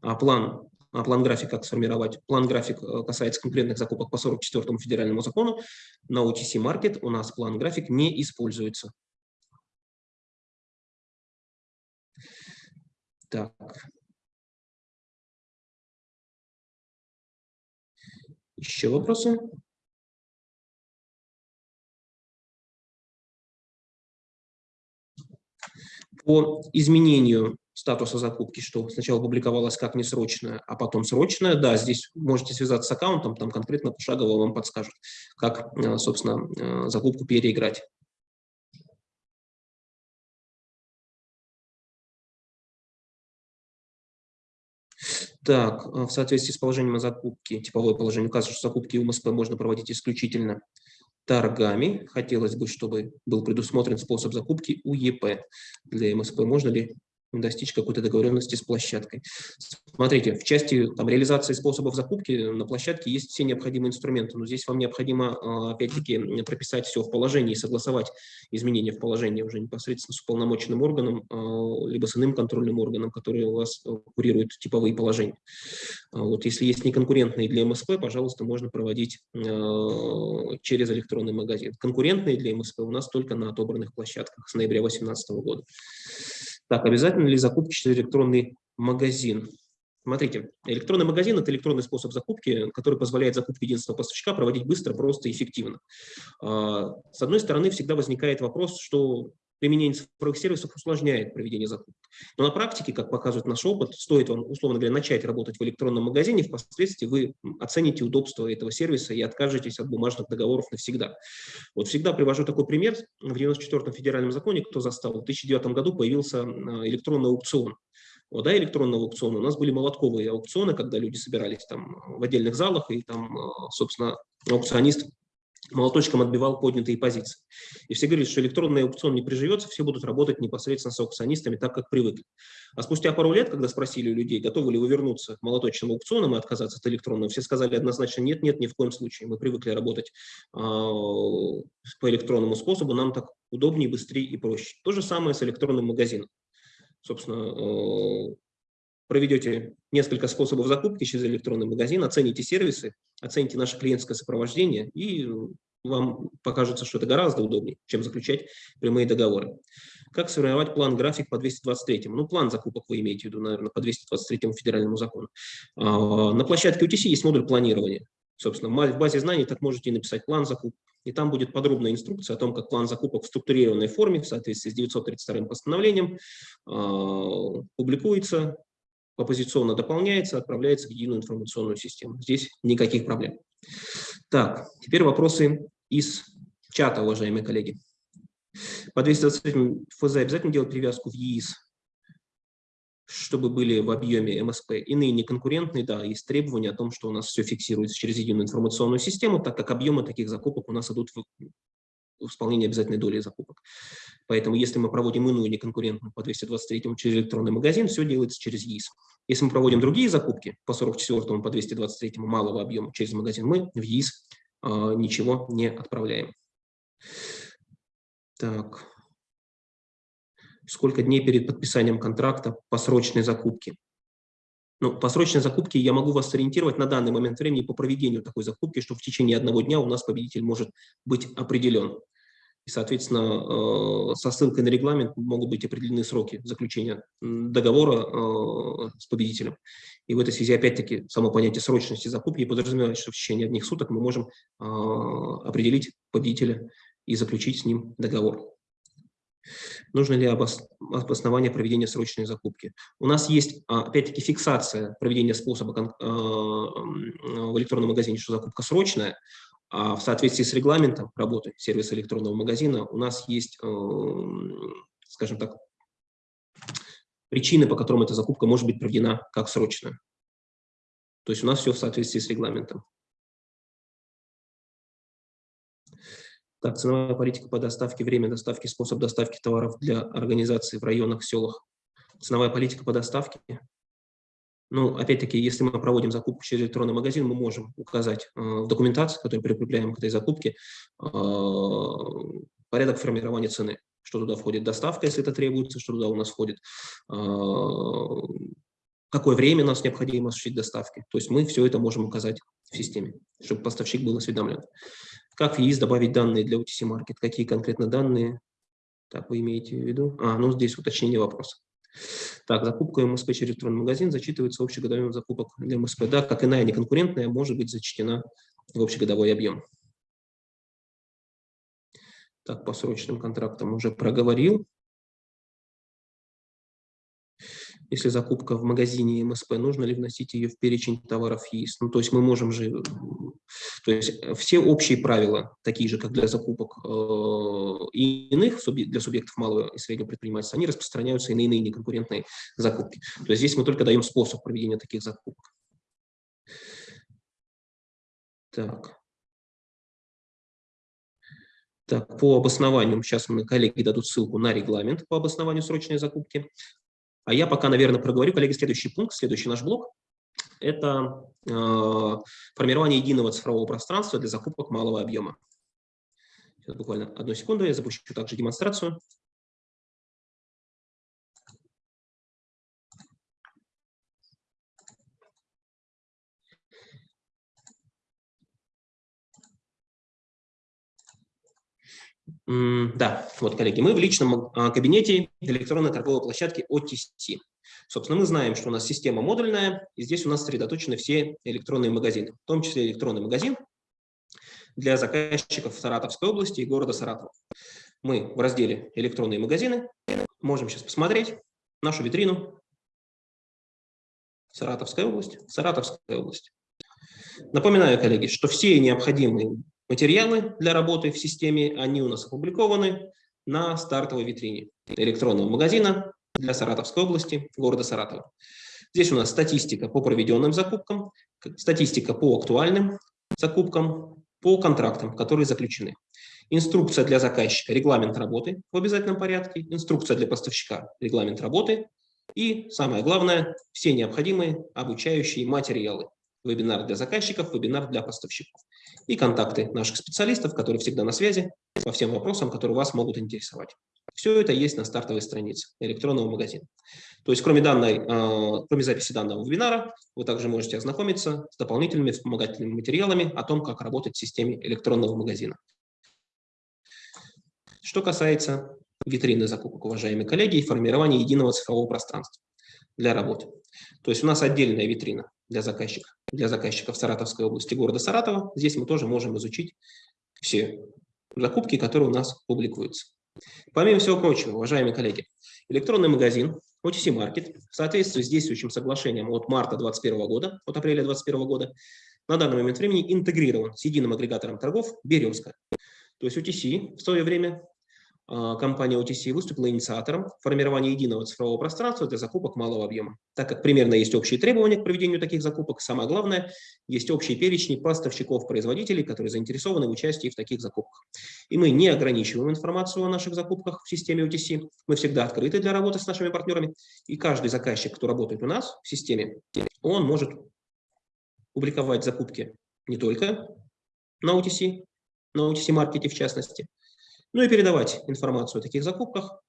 А план план график как сформировать. План график э, касается конкретных закупок по 44 федеральному закону. На OTC Market у нас план график не используется. Так. Еще вопросы? По изменению статуса закупки, что сначала публиковалось как несрочная, а потом срочная. Да, здесь можете связаться с аккаунтом, там конкретно пошагово вам подскажут, как, э, собственно, э, закупку переиграть. Так, э, в соответствии с положением о закупке, типовое положение указывает, что закупки УМСП можно проводить исключительно торгами. Хотелось бы, чтобы был предусмотрен способ закупки УЕП. Для МСП можно ли достичь какой-то договоренности с площадкой. Смотрите, в части там, реализации способов закупки на площадке есть все необходимые инструменты, но здесь вам необходимо, а, опять-таки, прописать все в положении, согласовать изменения в положении уже непосредственно с уполномоченным органом, а, либо с иным контрольным органом, который у вас э, курирует типовые положения. А вот если есть неконкурентные для МСП, пожалуйста, можно проводить через электронный магазин. Конкурентные для МСП у нас только на отобранных площадках с ноября 2018 года. Так, обязательно ли закупки через электронный магазин? Смотрите, электронный магазин – это электронный способ закупки, который позволяет закупку единственного поставщика проводить быстро, просто и эффективно. А, с одной стороны, всегда возникает вопрос, что применение цифровых сервисов усложняет проведение закупок. Но на практике, как показывает наш опыт, стоит вам, условно говоря, начать работать в электронном магазине, впоследствии вы оцените удобство этого сервиса и откажетесь от бумажных договоров навсегда. Вот всегда привожу такой пример. В 94-м федеральном законе, кто застал, в 2009 году появился а, электронный аукцион. Вот, да, электронного аукциона. У нас были молотковые аукционы, когда люди собирались там в отдельных залах, и там, а, собственно, аукционист молоточком отбивал поднятые позиции. И все говорили, что электронный аукцион не приживется, все будут работать непосредственно с аукционистами так, как привыкли. А спустя пару лет, когда спросили у людей, готовы ли вы вернуться к молоточным аукционам и отказаться от электронного, все сказали однозначно нет, нет, ни в коем случае. Мы привыкли работать э, по электронному способу, нам так удобнее, быстрее и проще. То же самое с электронным магазином. Собственно, э, проведете несколько способов закупки через электронный магазин, оцените сервисы, оцените наше клиентское сопровождение, и вам покажется, что это гораздо удобнее, чем заключать прямые договоры. Как сформировать план-график по 223? Ну, план закупок вы имеете в виду, наверное, по 223 федеральному закону. А, на площадке UTC есть модуль планирования. Собственно, в базе знаний так можете написать план закупок, и там будет подробная инструкция о том, как план закупок в структурированной форме в соответствии с 932 постановлением а, публикуется, оппозиционно дополняется, отправляется в единую информационную систему. Здесь никаких проблем. Так, теперь вопросы из чата, уважаемые коллеги. По 223 ФЗ обязательно делать привязку в ЕИС, чтобы были в объеме МСП. Иные неконкурентные, да, есть требования о том, что у нас все фиксируется через единую информационную систему, так как объемы таких закупок у нас идут в исполнения обязательной доли закупок. Поэтому если мы проводим иную неконкурентную по 223 через электронный магазин, все делается через ЕИС. Если мы проводим другие закупки по 44 по 223 малого объема через магазин, мы в ЕИС э, ничего не отправляем. Так. Сколько дней перед подписанием контракта по срочной закупке? Ну, по срочной закупке я могу вас сориентировать на данный момент времени по проведению такой закупки, что в течение одного дня у нас победитель может быть определен. И, соответственно, э, со ссылкой на регламент могут быть определены сроки заключения договора э, с победителем. И в этой связи, опять-таки, само понятие срочности закупки подразумевает, что в течение одних суток мы можем э, определить победителя и заключить с ним договор. Нужно ли обоснование проведения срочной закупки? У нас есть, а, опять-таки, фиксация проведения способа а, в электронном магазине, что закупка срочная, а в соответствии с регламентом работы сервиса электронного магазина у нас есть, скажем так, причины, по которым эта закупка может быть проведена как срочная. То есть у нас все в соответствии с регламентом. Так, ценовая политика по доставке, время доставки, способ доставки товаров для организации в районах, селах. Ценовая политика по доставке. Ну, опять-таки, если мы проводим закупку через электронный магазин, мы можем указать э, в документации, которую прикрепляем к этой закупке, э, порядок формирования цены, что туда входит доставка, если это требуется, что туда у нас входит, э, какое время нас необходимо осуществить доставки. То есть мы все это можем указать в системе, чтобы поставщик был осведомлен. Как в ЕИС добавить данные для UTC Market? Какие конкретно данные? Так, вы имеете в виду? А, ну здесь уточнение вопроса. Так, закупка МСП через электронный магазин зачитывается общий годовой закупок для МСП. Да, как иная неконкурентная, может быть зачтена в общегодовой объем. Так, по срочным контрактам уже проговорил. Если закупка в магазине МСП, нужно ли вносить ее в перечень товаров ЕИС? Ну, то есть мы можем же, то есть все общие правила, такие же, как для закупок э, иных, для субъектов малого и среднего предпринимательства, они распространяются и на иные неконкурентные закупки. То есть здесь мы только даем способ проведения таких закупок. Так. Так, по обоснованию, сейчас мы коллеги дадут ссылку на регламент по обоснованию срочной закупки. А я пока, наверное, проговорю, коллеги, следующий пункт, следующий наш блок. Это э, формирование единого цифрового пространства для закупок малого объема. Сейчас буквально одну секунду, я запущу также демонстрацию. Да, вот, коллеги, мы в личном а, кабинете электронной торговой площадки OTC. Собственно, мы знаем, что у нас система модульная, и здесь у нас сосредоточены все электронные магазины, в том числе электронный магазин для заказчиков Саратовской области и города Саратова. Мы в разделе «Электронные магазины» можем сейчас посмотреть нашу витрину Саратовская область, Саратовская область. Напоминаю, коллеги, что все необходимые материалы для работы в системе, они у нас опубликованы на стартовой витрине электронного магазина для Саратовской области, города Саратова. Здесь у нас статистика по проведенным закупкам, статистика по актуальным закупкам, по контрактам, которые заключены. Инструкция для заказчика, регламент работы в обязательном порядке, инструкция для поставщика, регламент работы и, самое главное, все необходимые обучающие материалы. Вебинар для заказчиков, вебинар для поставщиков. И контакты наших специалистов, которые всегда на связи по всем вопросам, которые вас могут интересовать. Все это есть на стартовой странице электронного магазина. То есть кроме, данной, э, кроме записи данного вебинара, вы также можете ознакомиться с дополнительными вспомогательными материалами о том, как работать в системе электронного магазина. Что касается витрины закупок, уважаемые коллеги, и формирования единого цифрового пространства для работы. То есть у нас отдельная витрина для заказчиков, для заказчиков Саратовской области, города Саратова. Здесь мы тоже можем изучить все закупки, которые у нас публикуются. Помимо всего прочего, уважаемые коллеги, электронный магазин OTC Market в соответствии с действующим соглашением от марта 2021 года, от апреля 2021 года, на данный момент времени интегрирован с единым агрегатором торгов «Березка». То есть OTC в свое время компания OTC выступила инициатором формирования единого цифрового пространства для закупок малого объема. Так как примерно есть общие требования к проведению таких закупок, самое главное, есть общие перечни поставщиков-производителей, которые заинтересованы в участии в таких закупках. И мы не ограничиваем информацию о наших закупках в системе OTC, мы всегда открыты для работы с нашими партнерами, и каждый заказчик, кто работает у нас в системе, он может публиковать закупки не только на OTC, на OTC-маркете в частности, ну и передавать информацию о таких закупках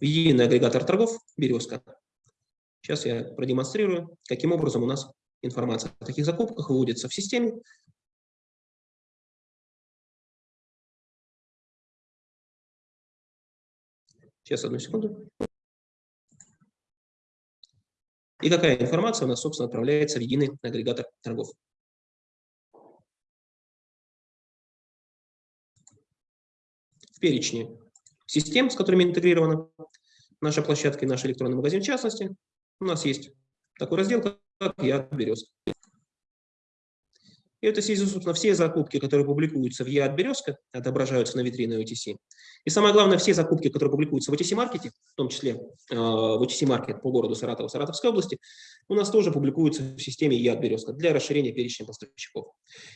в единый агрегатор торгов «Березка». Сейчас я продемонстрирую, каким образом у нас информация о таких закупках выводится в системе. Сейчас, одну секунду. И какая информация у нас, собственно, отправляется в единый агрегатор торгов. Перечне систем, с которыми интегрирована наша площадка и наш электронный магазин в частности. У нас есть такой раздел, как «Я березка». И это, собственно, все закупки, которые публикуются в ЕАД «Березка», отображаются на витрине OTC. И самое главное, все закупки, которые публикуются в OTC-маркете, в том числе э, в OTC-маркет по городу Саратова, Саратовской области, у нас тоже публикуются в системе ЯД Березка для расширения перечня поставщиков.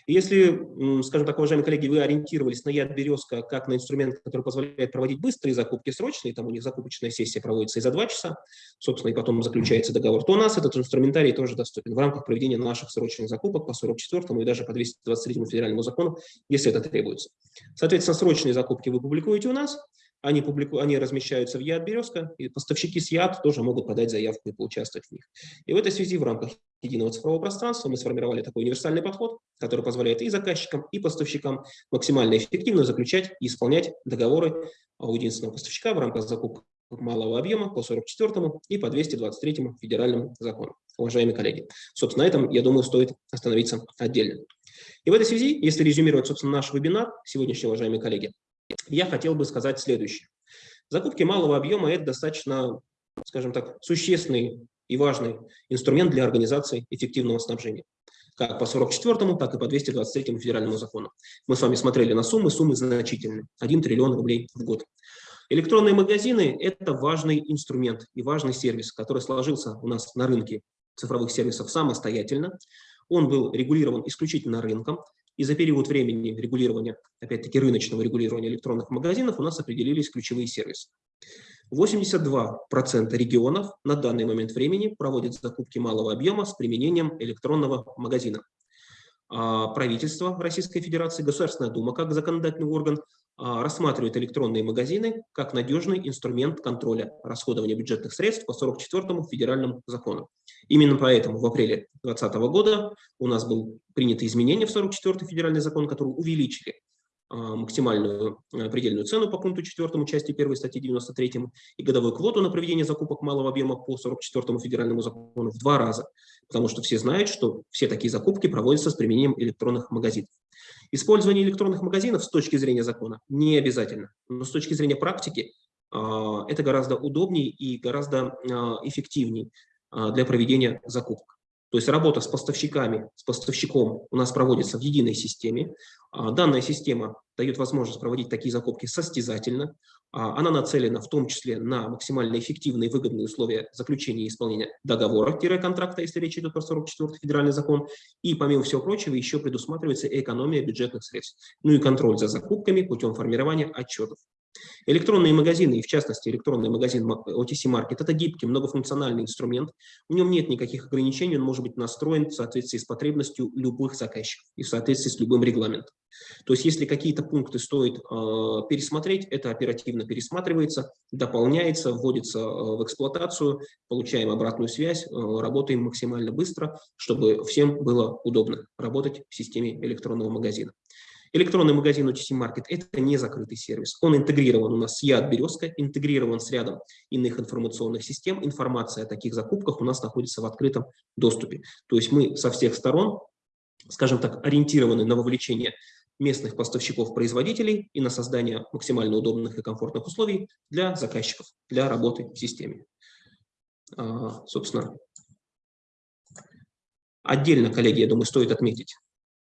И если, скажем так, уважаемые коллеги, вы ориентировались на ЯД Березка как на инструмент, который позволяет проводить быстрые закупки срочные, там у них закупочная сессия проводится и за два часа, собственно, и потом заключается договор, то у нас этот инструментарий тоже доступен в рамках проведения наших срочных закупок по 44 и даже по 223 федеральному закону, если это требуется. Соответственно, срочные закупки вы публикуете у нас, они, публику... они размещаются в ЯД «Березка», и поставщики с ЯД тоже могут подать заявку и поучаствовать в них. И в этой связи в рамках единого цифрового пространства мы сформировали такой универсальный подход, который позволяет и заказчикам, и поставщикам максимально эффективно заключать и исполнять договоры у единственного поставщика в рамках закупок малого объема по 44 и по 223 федеральному закону. Уважаемые коллеги, собственно, на этом, я думаю, стоит остановиться отдельно. И в этой связи, если резюмировать, собственно, наш вебинар сегодняшний, уважаемые коллеги, я хотел бы сказать следующее. Закупки малого объема – это достаточно, скажем так, существенный и важный инструмент для организации эффективного снабжения. Как по 44 так и по 223 федеральному закону. Мы с вами смотрели на суммы, суммы значительные. 1 триллион рублей в год. Электронные магазины – это важный инструмент и важный сервис, который сложился у нас на рынке цифровых сервисов самостоятельно. Он был регулирован исключительно рынком, и за период времени регулирования, опять-таки рыночного регулирования электронных магазинов у нас определились ключевые сервисы. 82% регионов на данный момент времени проводят закупки малого объема с применением электронного магазина. А правительство Российской Федерации, Государственная Дума как законодательный орган рассматривает электронные магазины как надежный инструмент контроля расходования бюджетных средств по 44-му федеральному закону. Именно поэтому в апреле 2020 года у нас был принято изменение в 44-й федеральный закон, который увеличили а, максимальную а, предельную цену по пункту 4 части 1 статьи 93 и годовую квоту на проведение закупок малого объема по 44 федеральному закону в два раза, потому что все знают, что все такие закупки проводятся с применением электронных магазинов. Использование электронных магазинов с точки зрения закона не обязательно, но с точки зрения практики это гораздо удобнее и гораздо эффективнее для проведения закупок. То есть работа с поставщиками, с поставщиком у нас проводится в единой системе. А, данная система дает возможность проводить такие закупки состязательно. А, она нацелена в том числе на максимально эффективные и выгодные условия заключения и исполнения договора-контракта, если речь идет про 44 федеральный закон. И, помимо всего прочего, еще предусматривается экономия бюджетных средств. Ну и контроль за закупками путем формирования отчетов. Электронные магазины, и в частности электронный магазин OTC Market, это гибкий, многофункциональный инструмент. В нем нет никаких ограничений, он может быть настроен в соответствии с потребностью любых заказчиков и в соответствии с любым регламентом. То есть если какие-то пункты стоит э, пересмотреть, это оперативно пересматривается, дополняется, вводится э, в эксплуатацию, получаем обратную связь, э, работаем максимально быстро, чтобы всем было удобно работать в системе электронного магазина. Электронный магазин OTC Market – это не закрытый сервис. Он интегрирован у нас с ЯД «Березка», интегрирован с рядом иных информационных систем. Информация о таких закупках у нас находится в открытом доступе. То есть мы со всех сторон, скажем так, ориентированы на вовлечение местных поставщиков-производителей и на создание максимально удобных и комфортных условий для заказчиков, для работы в системе. А, собственно, отдельно, коллеги, я думаю, стоит отметить,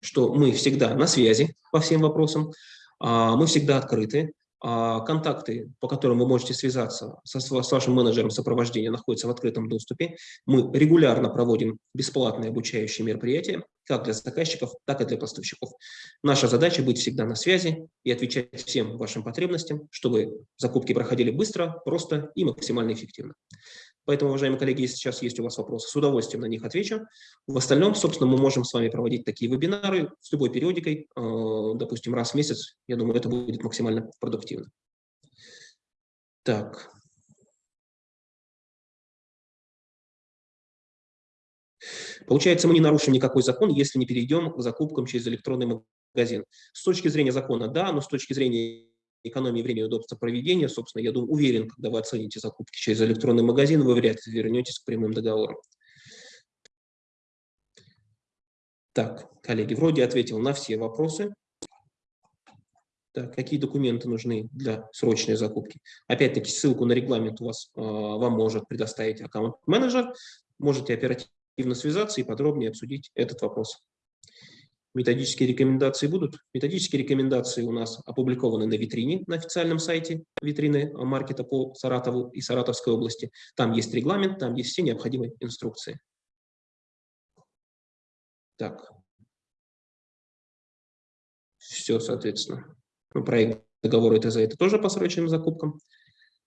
что мы всегда на связи по всем вопросам, а, мы всегда открыты, а, контакты, по которым вы можете связаться со, с вашим менеджером сопровождения, находятся в открытом доступе. Мы регулярно проводим бесплатные обучающие мероприятия, как для заказчиков, так и для поставщиков. Наша задача быть всегда на связи и отвечать всем вашим потребностям, чтобы закупки проходили быстро, просто и максимально эффективно. Поэтому, уважаемые коллеги, если сейчас есть у вас вопросы, с удовольствием на них отвечу. В остальном, собственно, мы можем с вами проводить такие вебинары с любой периодикой, э, допустим, раз в месяц. Я думаю, это будет максимально продуктивно. Так. Получается, мы не нарушим никакой закон, если не перейдем к закупкам через электронный магазин. С точки зрения закона, да, но с точки зрения экономии времени и удобства проведения, собственно, я думаю, уверен, когда вы оцените закупки через электронный магазин, вы вряд ли вернетесь к прямым договорам. Так, коллеги, вроде ответил на все вопросы. Так, какие документы нужны для срочной закупки? Опять-таки, ссылку на регламент у вас, э, вам может предоставить аккаунт-менеджер. Можете оперативно связаться и подробнее обсудить этот вопрос. Методические рекомендации будут. Методические рекомендации у нас опубликованы на витрине, на официальном сайте витрины маркета по Саратову и Саратовской области. Там есть регламент, там есть все необходимые инструкции. Так. Все, соответственно. Ну, проект договора ТЗ это тоже по срочным закупкам.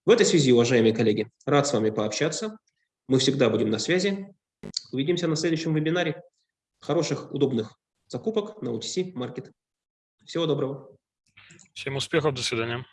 В этой связи, уважаемые коллеги, рад с вами пообщаться. Мы всегда будем на связи. Увидимся на следующем вебинаре. Хороших, удобных закупок на OTC Market. Всего доброго. Всем успехов, до свидания.